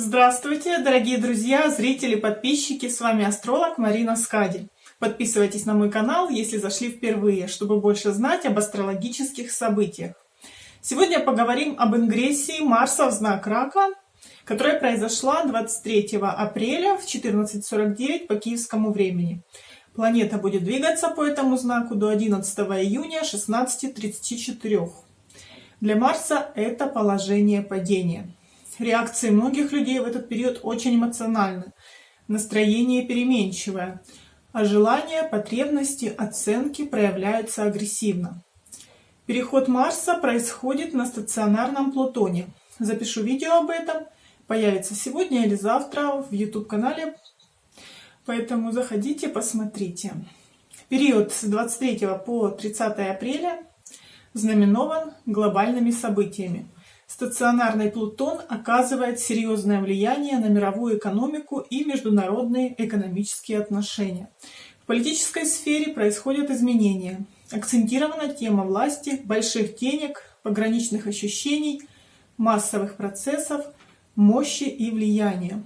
Здравствуйте, дорогие друзья, зрители, подписчики, с вами астролог Марина Скади. Подписывайтесь на мой канал, если зашли впервые, чтобы больше знать об астрологических событиях. Сегодня поговорим об ингрессии Марса в знак Рака, которая произошла 23 апреля в 14.49 по киевскому времени. Планета будет двигаться по этому знаку до 11 июня 16.34. Для Марса это положение падения. Реакции многих людей в этот период очень эмоциональны. Настроение переменчивое, а желания, потребности, оценки проявляются агрессивно. Переход Марса происходит на стационарном Плутоне. Запишу видео об этом. Появится сегодня или завтра в YouTube-канале. Поэтому заходите, посмотрите. Период с 23 по 30 апреля знаменован глобальными событиями. Стационарный Плутон оказывает серьезное влияние на мировую экономику и международные экономические отношения. В политической сфере происходят изменения. Акцентирована тема власти, больших денег, пограничных ощущений, массовых процессов, мощи и влияния.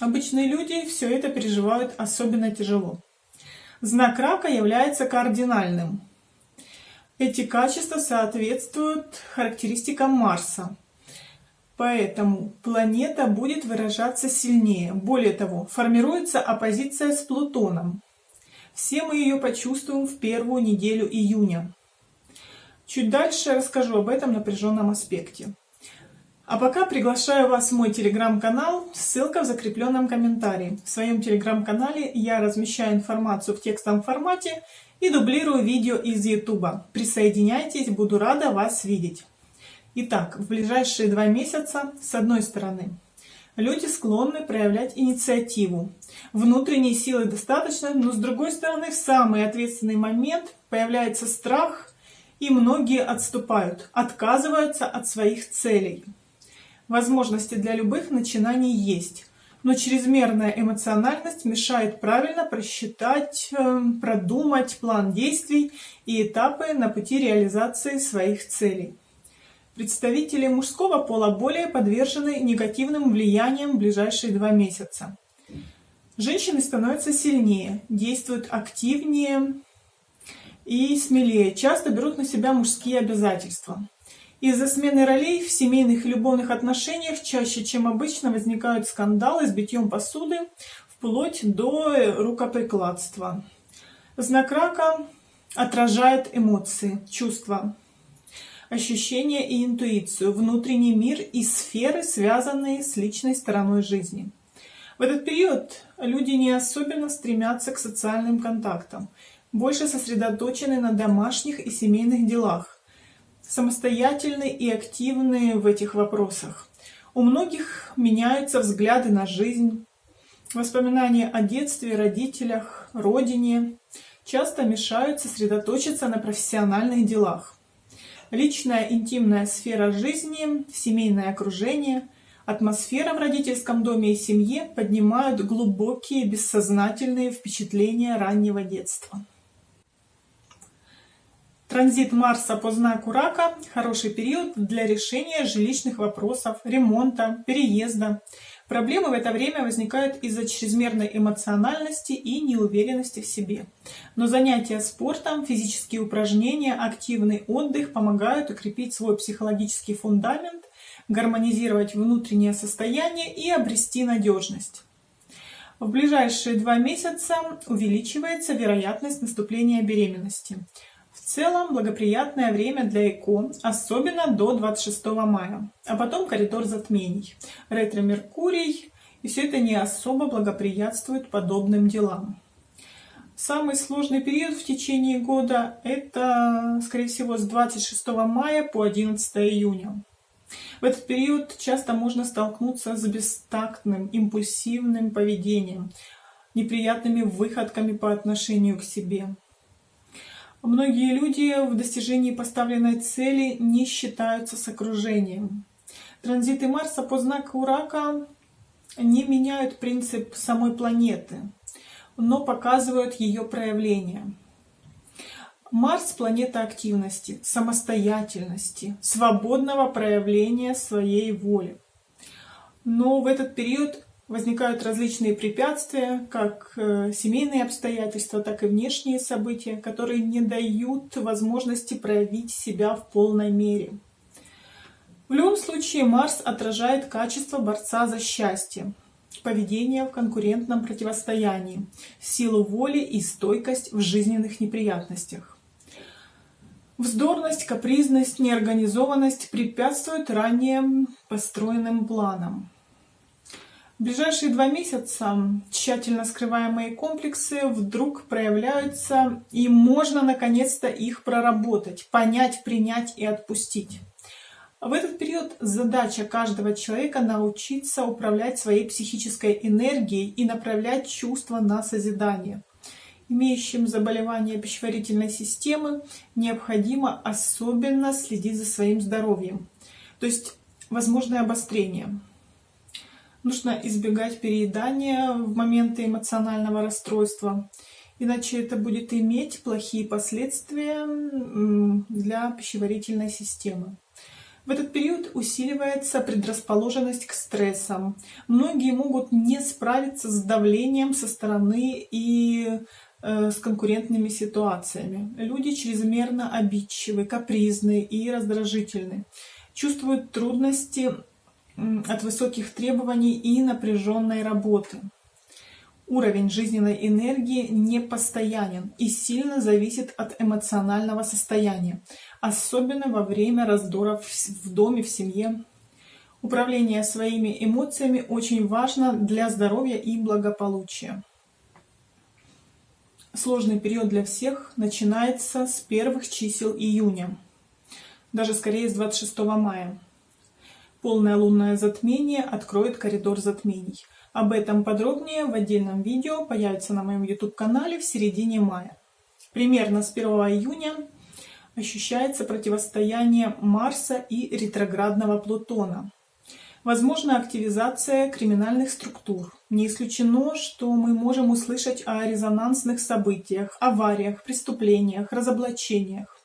Обычные люди все это переживают особенно тяжело. Знак рака является кардинальным. Эти качества соответствуют характеристикам Марса. Поэтому планета будет выражаться сильнее. Более того, формируется оппозиция с Плутоном. Все мы ее почувствуем в первую неделю июня. Чуть дальше расскажу об этом напряженном аспекте. А пока приглашаю вас в мой телеграм-канал, ссылка в закрепленном комментарии. В своем телеграм-канале я размещаю информацию в текстовом формате и дублирую видео из YouTube. Присоединяйтесь, буду рада вас видеть. Итак, в ближайшие два месяца, с одной стороны, люди склонны проявлять инициативу. Внутренней силы достаточно, но с другой стороны, в самый ответственный момент появляется страх, и многие отступают, отказываются от своих целей. Возможности для любых начинаний есть, но чрезмерная эмоциональность мешает правильно просчитать, эм, продумать план действий и этапы на пути реализации своих целей. Представители мужского пола более подвержены негативным влияниям в ближайшие два месяца. Женщины становятся сильнее, действуют активнее и смелее, часто берут на себя мужские обязательства. Из-за смены ролей в семейных и любовных отношениях чаще, чем обычно, возникают скандалы с битьем посуды, вплоть до рукоприкладства. Знак рака отражает эмоции, чувства, ощущения и интуицию, внутренний мир и сферы, связанные с личной стороной жизни. В этот период люди не особенно стремятся к социальным контактам, больше сосредоточены на домашних и семейных делах, самостоятельны и активны в этих вопросах. У многих меняются взгляды на жизнь, воспоминания о детстве, родителях, родине часто мешают сосредоточиться на профессиональных делах. Личная интимная сфера жизни, семейное окружение, атмосфера в родительском доме и семье поднимают глубокие бессознательные впечатления раннего детства. Транзит Марса по знаку Рака – хороший период для решения жилищных вопросов, ремонта, переезда. Проблемы в это время возникают из-за чрезмерной эмоциональности и неуверенности в себе. Но занятия спортом, физические упражнения, активный отдых помогают укрепить свой психологический фундамент, гармонизировать внутреннее состояние и обрести надежность. В ближайшие два месяца увеличивается вероятность наступления беременности – целом благоприятное время для ЭКО, особенно до 26 мая, а потом коридор затмений, ретро-меркурий, и все это не особо благоприятствует подобным делам. Самый сложный период в течение года – это, скорее всего, с 26 мая по 11 июня. В этот период часто можно столкнуться с бестактным, импульсивным поведением, неприятными выходками по отношению к себе. Многие люди в достижении поставленной цели не считаются с окружением. Транзиты Марса по знаку Рака не меняют принцип самой планеты, но показывают ее проявление. Марс – планета активности, самостоятельности, свободного проявления своей воли. Но в этот период возникают различные препятствия, как э, семейные обстоятельства, так и внешние события, которые не дают возможности проявить себя в полной мере. В любом случае Марс отражает качество борца за счастье, поведение в конкурентном противостоянии, силу воли и стойкость в жизненных неприятностях. Вздорность, капризность, неорганизованность препятствуют ранее построенным планам. В ближайшие два месяца тщательно скрываемые комплексы вдруг проявляются, и можно наконец-то их проработать, понять, принять и отпустить. В этот период задача каждого человека научиться управлять своей психической энергией и направлять чувства на созидание. Имеющим заболевания пищеварительной системы необходимо особенно следить за своим здоровьем. То есть возможное обострение. Нужно избегать переедания в моменты эмоционального расстройства, иначе это будет иметь плохие последствия для пищеварительной системы. В этот период усиливается предрасположенность к стрессам. Многие могут не справиться с давлением со стороны и э, с конкурентными ситуациями. Люди чрезмерно обидчивы, капризны и раздражительны. Чувствуют трудности от высоких требований и напряженной работы. Уровень жизненной энергии непостоянен и сильно зависит от эмоционального состояния, особенно во время раздоров в доме, в семье. Управление своими эмоциями очень важно для здоровья и благополучия. Сложный период для всех начинается с первых чисел июня, даже скорее с 26 мая. Полное лунное затмение откроет коридор затмений. Об этом подробнее в отдельном видео появится на моем YouTube-канале в середине мая. Примерно с 1 июня ощущается противостояние Марса и ретроградного Плутона. Возможна активизация криминальных структур. Не исключено, что мы можем услышать о резонансных событиях, авариях, преступлениях, разоблачениях.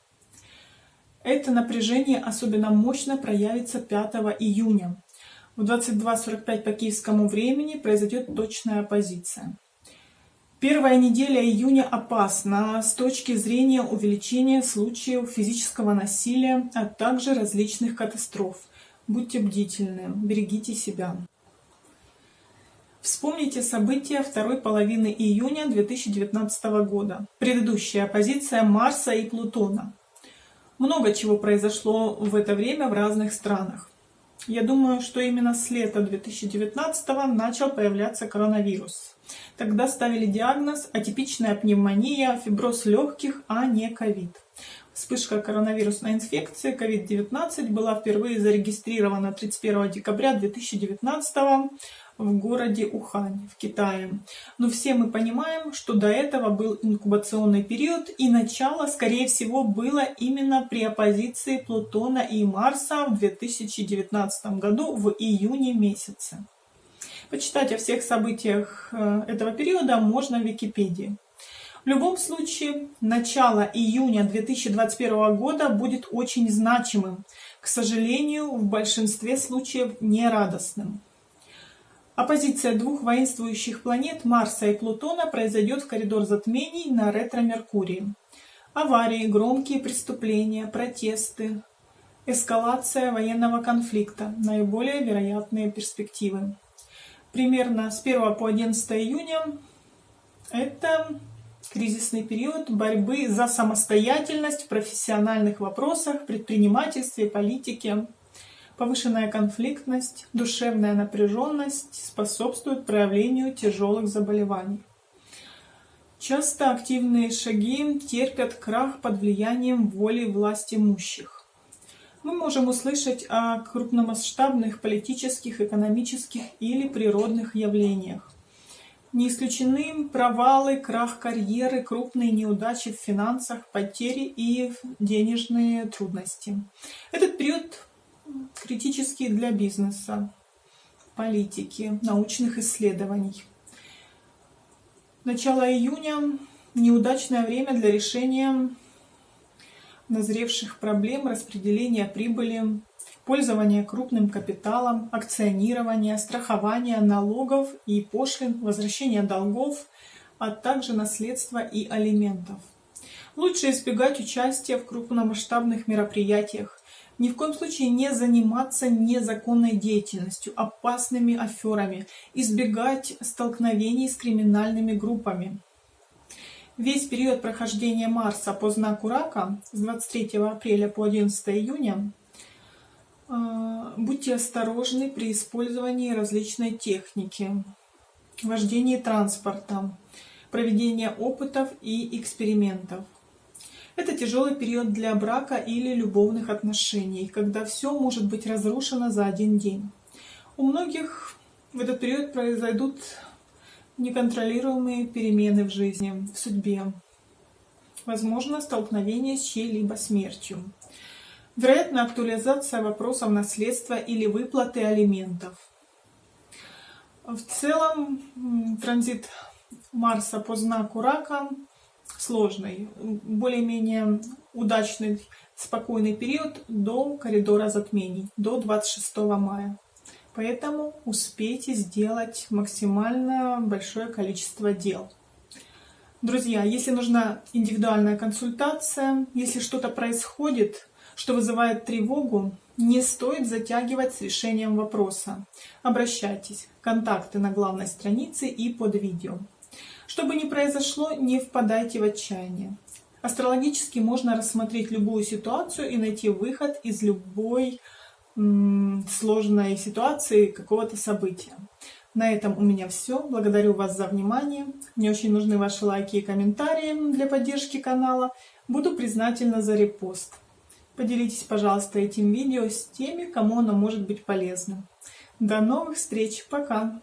Это напряжение особенно мощно проявится 5 июня. В 22.45 по киевскому времени произойдет точная оппозиция. Первая неделя июня опасна с точки зрения увеличения случаев физического насилия, а также различных катастроф. Будьте бдительны, берегите себя. Вспомните события второй половины июня 2019 года. Предыдущая оппозиция Марса и Плутона. Много чего произошло в это время в разных странах. Я думаю, что именно с лета 2019 начал появляться коронавирус. Тогда ставили диагноз атипичная пневмония, фиброз легких, а не ковид. Вспышка коронавирусной инфекции COVID-19 была впервые зарегистрирована 31 декабря 2019 в городе Ухань в Китае. Но все мы понимаем, что до этого был инкубационный период, и начало, скорее всего, было именно при оппозиции Плутона и Марса в 2019 году в июне месяце. Почитать о всех событиях э, этого периода можно в Википедии. В любом случае, начало июня 2021 года будет очень значимым, к сожалению, в большинстве случаев нерадостным. Оппозиция двух воинствующих планет Марса и Плутона произойдет в коридор затмений на ретро-Меркурии. Аварии, громкие преступления, протесты, эскалация военного конфликта – наиболее вероятные перспективы. Примерно с 1 по 11 июня это кризисный период борьбы за самостоятельность в профессиональных вопросах, предпринимательстве, политике, Повышенная конфликтность, душевная напряженность способствуют проявлению тяжелых заболеваний. Часто активные шаги терпят крах под влиянием воли власть имущих. Мы можем услышать о крупномасштабных политических, экономических или природных явлениях. Не исключены провалы, крах карьеры, крупные неудачи в финансах, потери и денежные трудности. Этот период критические для бизнеса, политики, научных исследований. Начало июня – неудачное время для решения назревших проблем распределения прибыли, пользование крупным капиталом, акционирование, страхование налогов и пошлин, возвращение долгов, а также наследства и алиментов. Лучше избегать участия в крупномасштабных мероприятиях, ни в коем случае не заниматься незаконной деятельностью, опасными аферами, избегать столкновений с криминальными группами. Весь период прохождения Марса по знаку Рака с 23 апреля по 11 июня а, будьте осторожны при использовании различной техники, вождении транспорта, проведения опытов и экспериментов. Это тяжелый период для брака или любовных отношений, когда все может быть разрушено за один день. У многих в этот период произойдут неконтролируемые перемены в жизни, в судьбе. Возможно, столкновение с чьей-либо смертью. Вероятно, актуализация вопросов наследства или выплаты алиментов. В целом, транзит Марса по знаку Рака сложный, более-менее удачный, спокойный период до коридора затмений, до 26 мая. Поэтому успейте сделать максимально большое количество дел. Друзья, если нужна индивидуальная консультация, если что-то происходит, что вызывает тревогу, не стоит затягивать с решением вопроса. Обращайтесь. Контакты на главной странице и под видео. Что бы ни произошло, не впадайте в отчаяние. Астрологически можно рассмотреть любую ситуацию и найти выход из любой сложной ситуации какого-то события. На этом у меня все. Благодарю вас за внимание. Мне очень нужны ваши лайки и комментарии для поддержки канала. Буду признательна за репост. Поделитесь, пожалуйста, этим видео с теми, кому оно может быть полезным. До новых встреч. Пока!